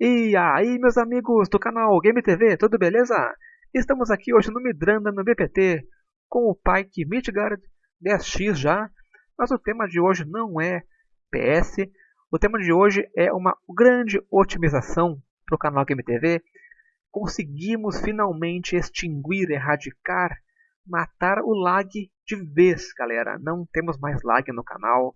E aí, meus amigos do canal Game TV, tudo beleza? Estamos aqui hoje no Midranda, no BPT, com o Pike Midgard 10X já, mas o tema de hoje não é PS, o tema de hoje é uma grande otimização para o canal Game TV. Conseguimos finalmente extinguir, erradicar, matar o lag de vez, galera. Não temos mais lag no canal.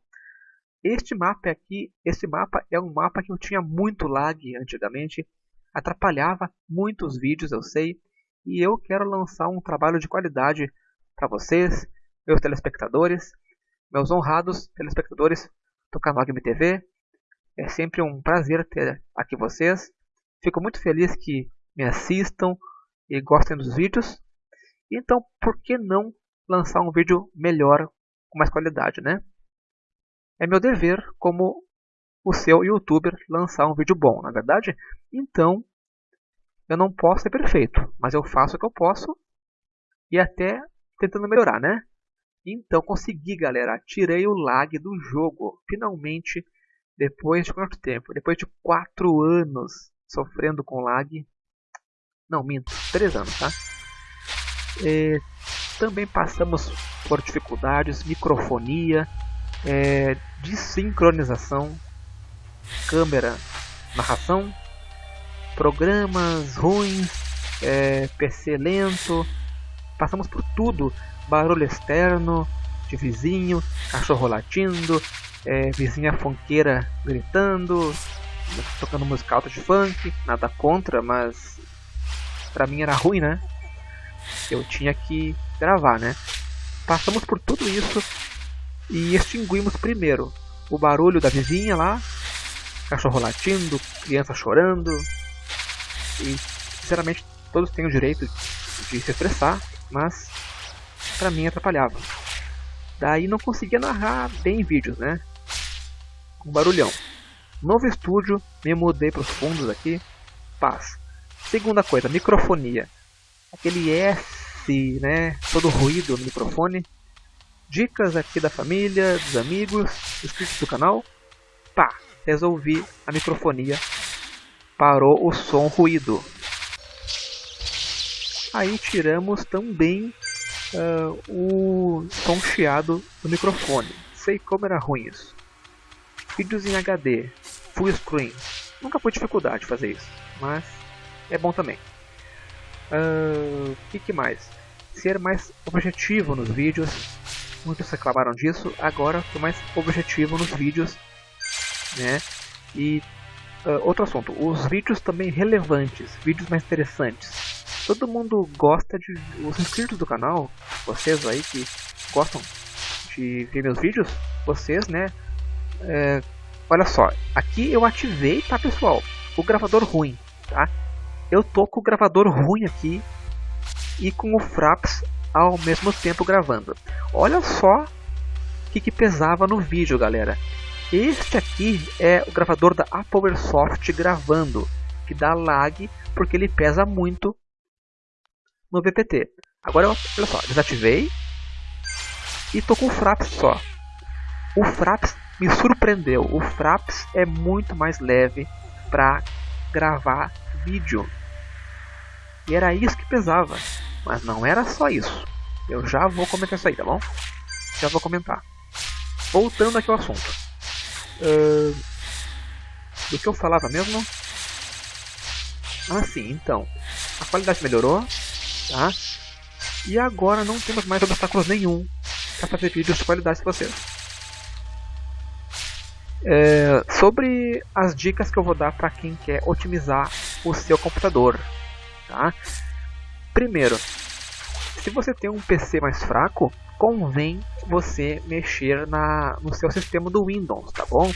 Este mapa aqui, esse mapa é um mapa que eu tinha muito lag antigamente, atrapalhava muitos vídeos, eu sei, e eu quero lançar um trabalho de qualidade para vocês, meus telespectadores, meus honrados telespectadores do canal Game TV. É sempre um prazer ter aqui vocês. Fico muito feliz que me assistam e gostem dos vídeos. Então, por que não lançar um vídeo melhor, com mais qualidade, né? É meu dever como o seu youtuber lançar um vídeo bom, na é verdade? Então, eu não posso ser perfeito, mas eu faço o que eu posso e até tentando melhorar, né? Então consegui, galera, tirei o lag do jogo, finalmente, depois de quanto tempo? Depois de 4 anos sofrendo com lag. Não, minto, 3 anos, tá? E, também passamos por dificuldades, microfonia, é, de sincronização, câmera, narração, programas ruins, é, PC lento, passamos por tudo, barulho externo, de vizinho, cachorro latindo, é, vizinha fonqueira gritando, tocando música alta de funk, nada contra, mas pra mim era ruim, né? Eu tinha que gravar, né? Passamos por tudo isso e extinguimos primeiro o barulho da vizinha lá, cachorro latindo, criança chorando. E sinceramente todos têm o direito de se expressar, mas para mim atrapalhava. Daí não conseguia narrar bem vídeos, né? Com barulhão. Novo estúdio, me mudei para os fundos aqui. Paz. Segunda coisa, microfonia. Aquele S, né? Todo ruído no microfone dicas aqui da família, dos amigos, inscritos do canal. Pá, resolvi a microfonia. Parou o som ruído. Aí tiramos também uh, o som chiado do microfone. Sei como era ruim isso. Vídeos em HD, full screen. Nunca foi dificuldade fazer isso, mas é bom também. O uh, que, que mais? Ser mais objetivo nos vídeos, muitos reclamaram disso, agora estou mais objetivo nos vídeos, né? E uh, outro assunto, os vídeos também relevantes, vídeos mais interessantes. Todo mundo gosta de, os inscritos do canal, vocês aí que gostam de ver meus vídeos, vocês, né? É, olha só, aqui eu ativei, tá pessoal, o gravador ruim, tá? Eu tô com o gravador ruim aqui e com o Fraps ao mesmo tempo gravando. Olha só o que, que pesava no vídeo, galera. Este aqui é o gravador da Apple Airsoft gravando, que dá lag porque ele pesa muito no VPT. Agora, olha só, desativei e tô com o Fraps só. O Fraps me surpreendeu. O Fraps é muito mais leve para gravar vídeo. E era isso que pesava. Mas não era só isso. Eu já vou comentar isso aí, tá bom? Já vou comentar. Voltando aqui ao assunto. Uh, do que eu falava mesmo? Ah, sim, então. A qualidade melhorou, tá? E agora não temos mais obstáculos nenhum para fazer vídeos de qualidade para vocês. É, sobre as dicas que eu vou dar para quem quer otimizar o seu computador. Tá? Primeiro, se você tem um PC mais fraco, convém você mexer na, no seu sistema do Windows, tá bom?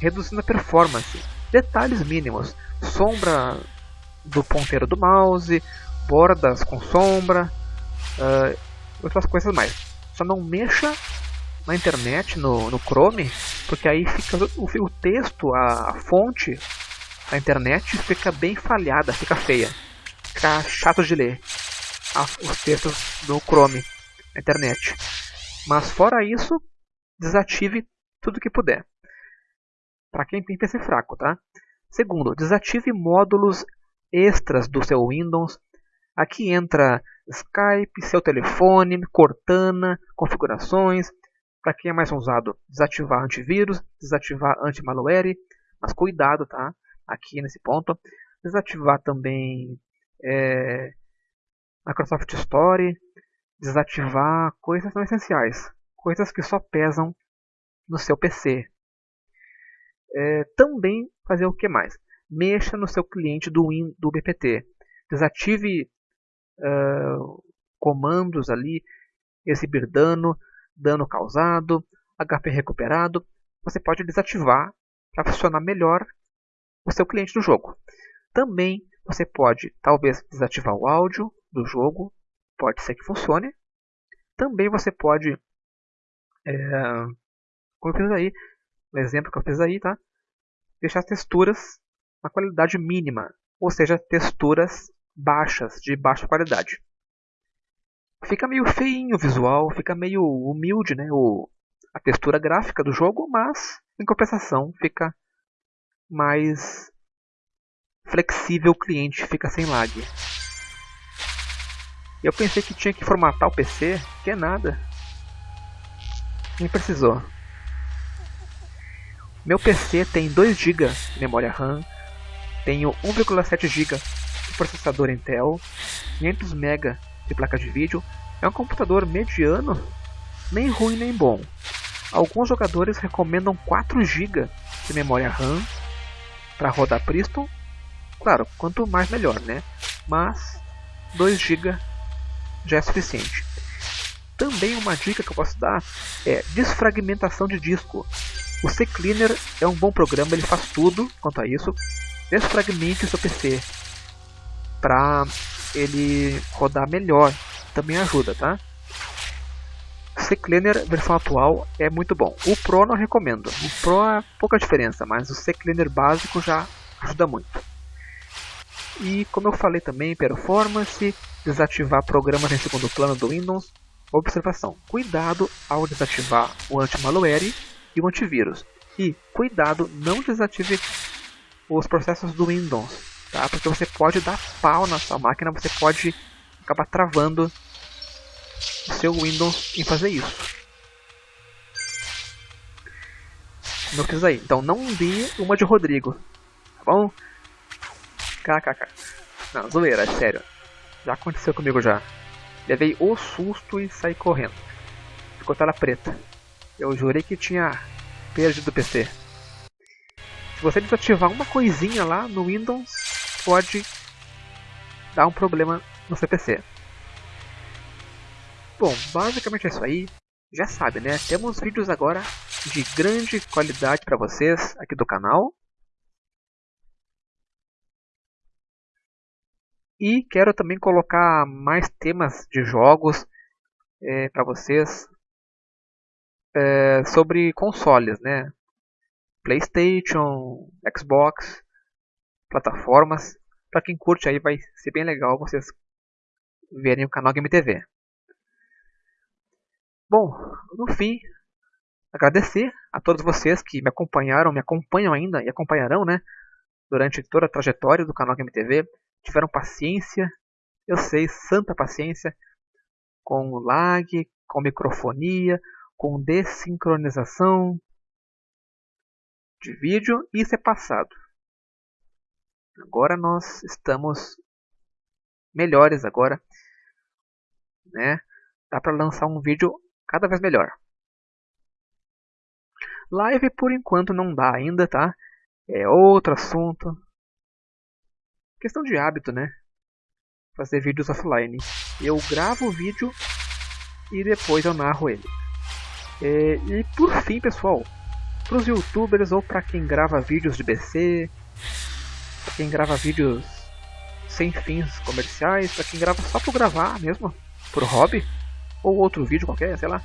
Reduzindo a performance. Detalhes mínimos. Sombra do ponteiro do mouse, bordas com sombra, uh, outras coisas mais. Só não mexa na internet, no, no Chrome, porque aí fica o, o texto, a, a fonte da internet fica bem falhada, fica feia ficar chato de ler os textos do Chrome na internet. Mas fora isso, desative tudo que puder. Para quem tem PC fraco, tá? Segundo, desative módulos extras do seu Windows. Aqui entra Skype, seu telefone, Cortana, configurações. Para quem é mais usado, desativar antivírus, desativar anti-malware, mas cuidado, tá? Aqui nesse ponto. Desativar também é, Microsoft Store, desativar coisas não essenciais, coisas que só pesam no seu PC. É, também fazer o que mais? Mexa no seu cliente do, Win, do BPT. Desative uh, comandos ali, exibir dano, dano causado, HP recuperado. Você pode desativar para funcionar melhor o seu cliente do jogo. Também você pode, talvez, desativar o áudio do jogo, pode ser que funcione. Também você pode, é, como eu fiz aí, o exemplo que eu fiz aí, tá? Deixar as texturas na qualidade mínima, ou seja, texturas baixas, de baixa qualidade. Fica meio feinho o visual, fica meio humilde, né? O, a textura gráfica do jogo, mas em compensação fica mais flexível o cliente, fica sem lag. Eu pensei que tinha que formatar o PC, que é nada. Nem precisou. Meu PC tem 2 GB de memória RAM, tenho 1,7 GB de processador Intel, 500 MB de placa de vídeo. É um computador mediano, nem ruim nem bom. Alguns jogadores recomendam 4 GB de memória RAM para rodar Priston. Claro, quanto mais melhor, né? Mas 2 GB já é suficiente. Também uma dica que eu posso dar é desfragmentação de disco. O CCleaner é um bom programa, ele faz tudo quanto a isso. Desfragmente o seu PC para ele rodar melhor. Também ajuda, tá? CCleaner versão atual é muito bom. O Pro não recomendo. O Pro é pouca diferença, mas o CCleaner básico já ajuda muito. E como eu falei também, performance, desativar programas em segundo plano do Windows. Observação: cuidado ao desativar o anti-malware e o antivírus. E cuidado, não desative os processos do Windows, tá? Porque você pode dar pau na sua máquina, você pode acabar travando o seu Windows em fazer isso. Não fiz aí. Então não dê uma de Rodrigo, tá bom? KKK. Não, zoeira, é sério. Já aconteceu comigo já. Levei o susto e saí correndo. Ficou tela preta. Eu jurei que tinha perdido o PC. Se você desativar uma coisinha lá no Windows, pode dar um problema no seu PC. Bom, basicamente é isso aí. Já sabe, né? Temos vídeos agora de grande qualidade para vocês aqui do canal. E quero também colocar mais temas de jogos é, para vocês é, sobre consoles, né? PlayStation, Xbox, plataformas. Para quem curte aí vai ser bem legal vocês verem o canal Game TV. Bom, no fim, agradecer a todos vocês que me acompanharam, me acompanham ainda e acompanharão, né? Durante toda a trajetória do canal Game TV tiveram paciência, eu sei, santa paciência, com lag, com microfonia, com desincronização de vídeo, isso é passado. Agora nós estamos melhores agora, né? Dá para lançar um vídeo cada vez melhor. Live por enquanto não dá ainda, tá? É outro assunto, Questão de hábito, né? Fazer vídeos offline. Eu gravo o vídeo e depois eu narro ele. É, e por fim, pessoal, para os youtubers ou para quem grava vídeos de BC, para quem grava vídeos sem fins comerciais, para quem grava só por gravar mesmo, por hobby, ou outro vídeo qualquer, sei lá.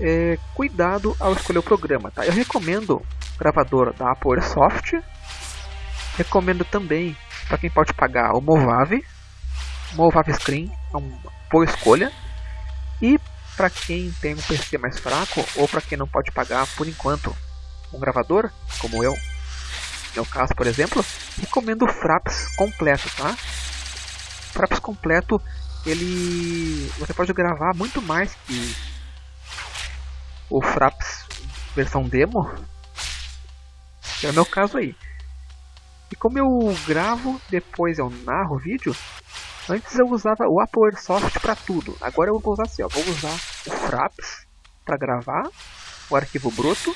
É, cuidado ao escolher o programa, tá? Eu recomendo gravador da Apple Airsoft Recomendo também para quem pode pagar o Movave. Movave Screen é uma boa escolha. E para quem tem um PC mais fraco ou para quem não pode pagar por enquanto um gravador, como eu, meu caso, por exemplo, recomendo o Fraps completo, tá? Fraps completo, ele você pode gravar muito mais que o Fraps versão demo, que é o meu caso aí. E como eu gravo, depois eu narro o vídeo, antes eu usava o Apowersoft para tudo. Agora eu vou usar assim, ó, vou usar o Fraps para gravar o arquivo bruto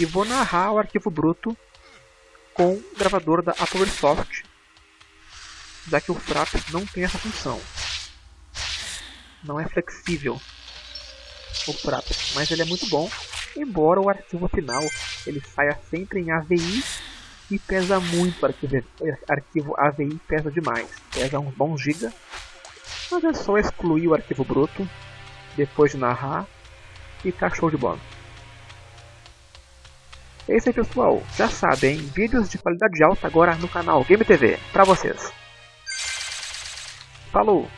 e vou narrar o arquivo bruto com o gravador da Apowersoft, já que o Fraps não tem essa função. Não é flexível o Fraps, mas ele é muito bom, embora o arquivo final ele saia sempre em AVI e pesa muito o arquivo, arquivo AVI pesa demais, pesa uns bons giga, mas é só excluir o arquivo bruto depois de narrar e tá show de bola. É isso aí pessoal, já sabem, vídeos de qualidade alta agora no canal Game TV, pra vocês. Falou!